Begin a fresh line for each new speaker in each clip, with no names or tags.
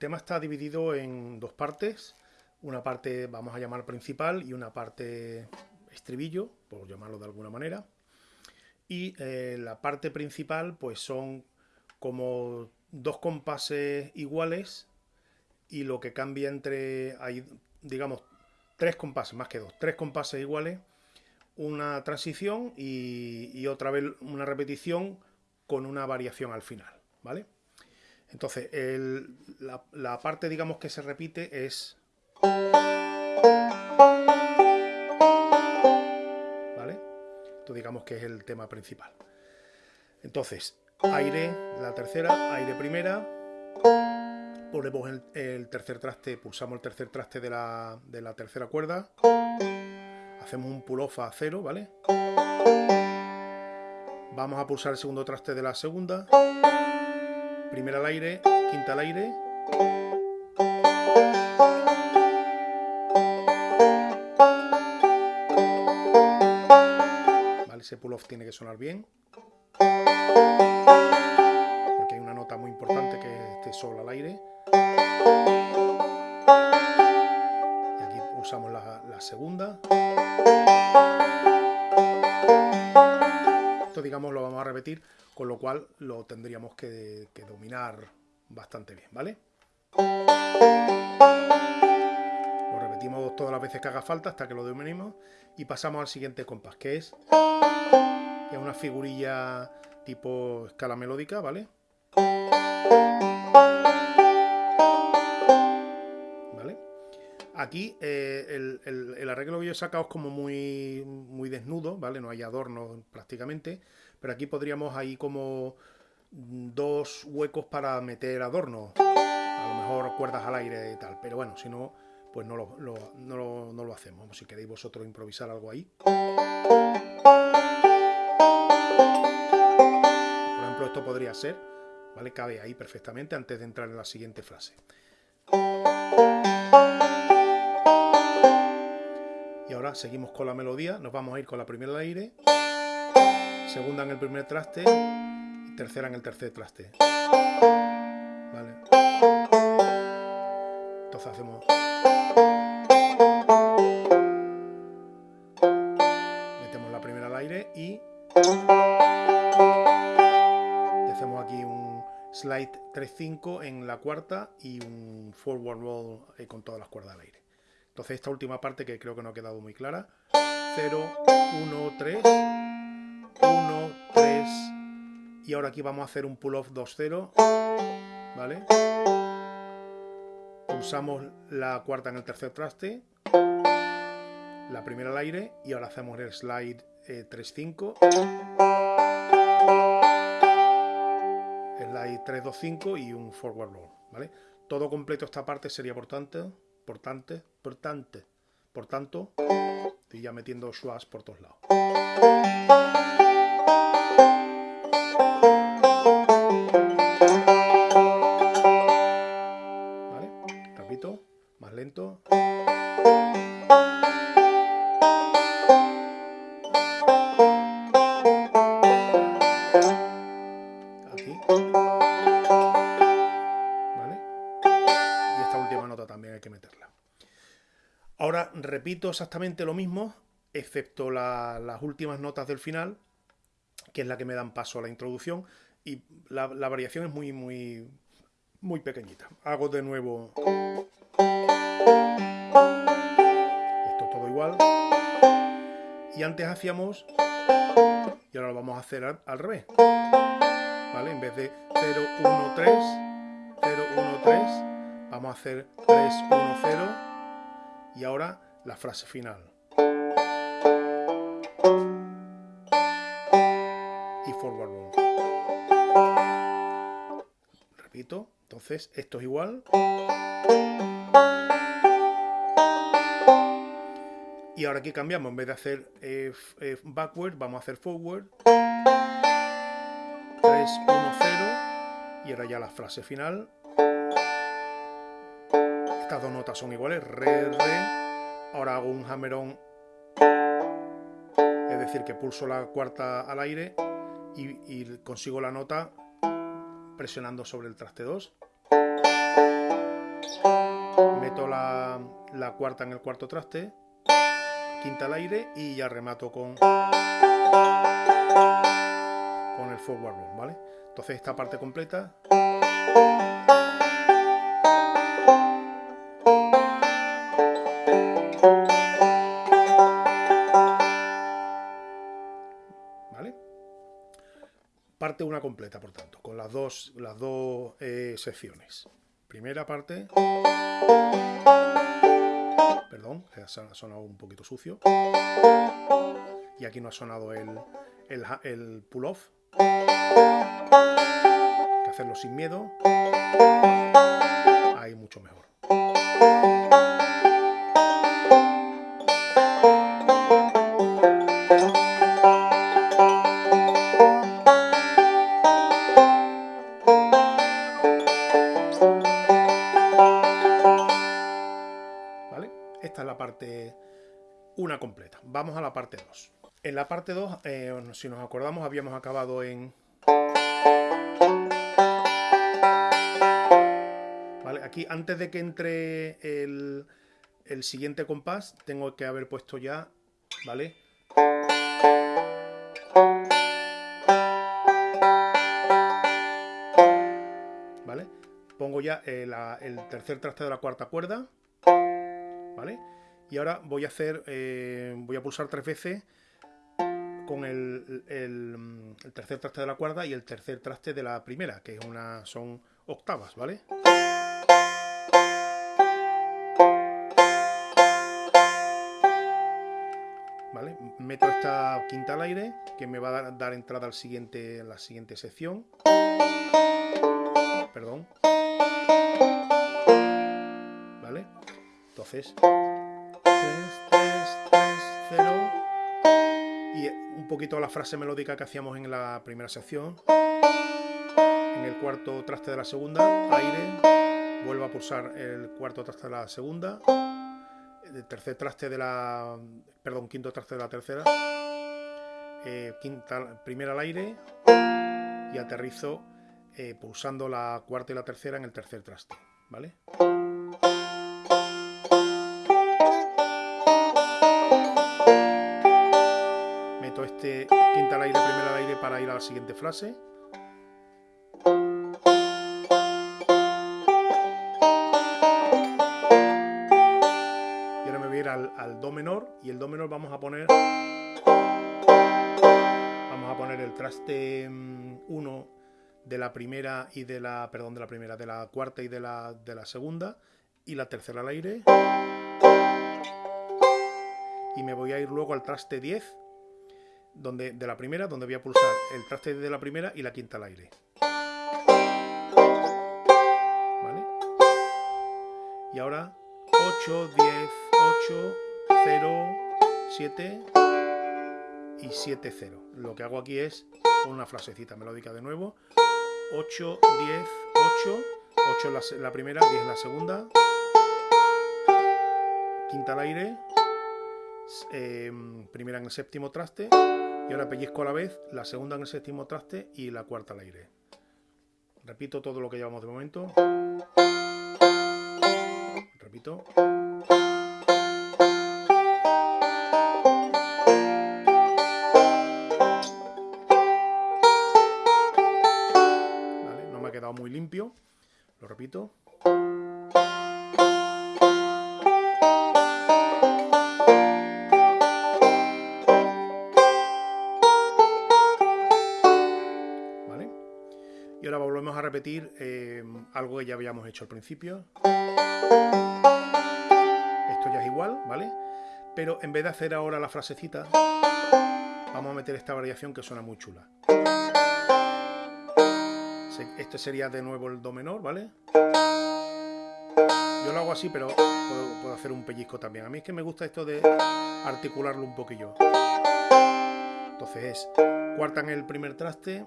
está dividido en dos partes. Una parte vamos a llamar principal y una parte estribillo, por llamarlo de alguna manera. Y eh, la parte principal pues son como dos compases iguales y lo que cambia entre, hay, digamos, tres compases, más que dos, tres compases iguales, una transición y, otra vez una repetición con una variación al final, ¿vale? Entonces, la, la parte, digamos, que se repite es... ¿Vale? Esto digamos que es el tema principal. Entonces, aire, la tercera, aire primera, ponemos el, tercer traste, pulsamos el tercer traste de la, tercera cuerda, hacemos un pull off a cero, ¿vale? Vamos a pulsar el segundo traste de la segunda, primera al aire, quinta al aire, ¿Vale? ese pull off tiene que sonar bien. Porque hay una nota muy importante que es este al aire. Y aquí usamos la, segunda. Esto digamos lo vamos a repetir con lo cual lo tendríamos que, dominar bastante bien ¿vale? lo repetimos todas las veces que haga falta hasta que lo dominemos y pasamos al siguiente compás que es, que es una figurilla tipo escala melódica, ¿vale? Aquí eh, el, arreglo que yo he sacado es como muy, muy desnudo, ¿vale? No hay adornos prácticamente, pero aquí podríamos ahí como dos huecos para meter adornos, a lo mejor cuerdas al aire y tal, pero bueno, si no, pues no lo, hacemos. Si queréis vosotros improvisar algo ahí. Por ejemplo, esto podría ser, ¿vale? Cabe ahí perfectamente antes de entrar en la siguiente frase. Y ahora seguimos con la melodía, nos vamos a ir con la primera al aire, segunda en el primer traste y tercera en el tercer traste. ¿Vale? Entonces hacemos... Metemos la primera al aire y... hacemos aquí un slide 3-5 en la cuarta y un forward roll eh, con todas las cuerdas al aire. Entonces esta última parte que creo que no ha quedado muy clara. 0, 1, 3, 1, 3 y ahora aquí vamos a hacer un pull off 2, 0, ¿vale? Pulsamos la cuarta en el tercer traste, la primera al aire y ahora hacemos el slide 3, 5, slide 3, 2, 5 y un forward roll, ¿vale? Todo completo esta parte sería por tanto por tanto, por tanto, por tanto, estoy ya metiendo schwas por todos lados. Repito exactamente lo mismo, excepto las últimas notas del final, que es la que me dan paso a la introducción, y la, variación es muy, muy, muy pequeñita. Hago de nuevo esto todo igual. Y antes hacíamos, y ahora lo vamos a hacer al, al revés. ¿Vale? En vez de 0, 1, 3, 0, 1, 3, vamos a hacer 3, 1, 0 y ahora la frase final. Y forward roll. Repito, entonces esto es igual. Y ahora aquí cambiamos, en vez de hacer eh, eh, backward, vamos a hacer forward. 3, 1, 0. Y ahora ya la frase final. Estas dos notas son iguales, re, re. Ahora hago un hammer-on, es decir, que pulso la cuarta al aire y, consigo la nota presionando sobre el traste 2. la, la cuarta en el cuarto traste, quinta al aire y ya remato con, con el forward roll, ¿vale? Entonces esta parte completa parte una completa, por tanto, con las dos, las dos eh, secciones. Primera parte. Perdón, ha sonado un poquito sucio. Y aquí no ha sonado el, el, el pull-off. Que hacerlo sin miedo. Ahí mucho mejor. Parte 2. En la parte 2, eh, si nos acordamos, habíamos acabado en... Aquí, antes de que entre el, siguiente compás, tengo que haber puesto ya, ¿vale? ¿Vale? Pongo ya el, el tercer traste de la cuarta cuerda, ¿vale? Y ahora voy a hacer, eh, voy a pulsar tres veces con el, tercer traste de la cuerda y el tercer traste de la primera, que son octavas, ¿vale? ¿Vale? Meto esta quinta al aire, que me va a dar, entrada al siguiente, a la siguiente sección. Perdón. ¿Vale? Entonces... 3, 3, 3, 0. Y un poquito la frase melódica que hacíamos en la primera sección. En el cuarto traste de la segunda, aire. Vuelvo a pulsar el cuarto traste de la segunda. El tercer traste de la. Perdón, quinto traste de la tercera. Eh, quinta, primera al aire. Y aterrizo eh, pulsando la cuarta y la tercera en el tercer traste. ¿Vale? Este quinta al aire, primera al aire para ir a la siguiente frase. Y ahora me voy a ir al, do menor y el do menor vamos a poner vamos a poner el traste 1 mm, de la primera y de la perdón de la primera de la cuarta y de la, de la segunda y la tercera al aire y me voy a ir luego al traste 10 donde, de la primera, donde voy a pulsar el traste de la primera y la quinta al aire. ¿Vale? Y ahora 8, 10, 8, 0, 7 y 7, 0. Lo que hago aquí es una frasecita melódica de nuevo. 8, 10, 8, 8 la, la primera, 10 la segunda, quinta al aire, eh, primera en el séptimo traste, y ahora pellizco a la vez la segunda en el séptimo traste y la cuarta al aire. Repito todo lo que llevamos de momento. Repito. Repetir eh, algo que ya habíamos hecho al principio. Esto ya es igual, ¿vale? Pero en vez de hacer ahora la frasecita, vamos a meter esta variación que suena muy chula. Este sería de nuevo el Do menor, ¿vale? Yo lo hago así, pero puedo, puedo hacer un pellizco también. A mí es que me gusta esto de articularlo un poquillo. Entonces es cuarta en el primer traste,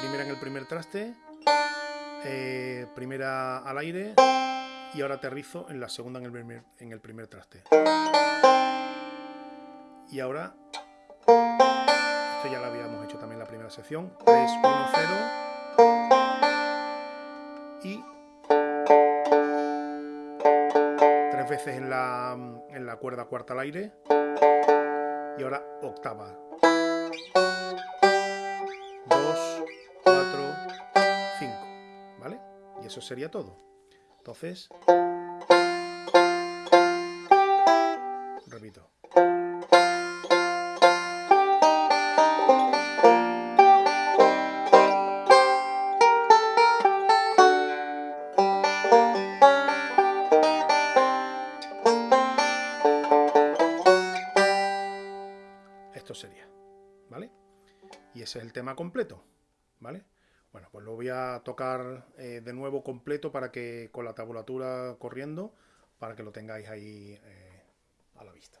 primera en el primer traste, eh, primera al aire y ahora aterrizo en la segunda en el primer, en el primer traste. Y ahora, esto ya lo habíamos hecho también en la primera sección, 3, 1, 0 y 3, veces en la, en la cuerda cuarta al aire y ahora octava. Eso sería todo. Entonces, repito. Esto sería, ¿vale? Y ese es el tema completo, ¿vale? Bueno, pues lo voy a tocar eh, de nuevo completo para que con la tabulatura corriendo, para que lo tengáis ahí eh, a la vista.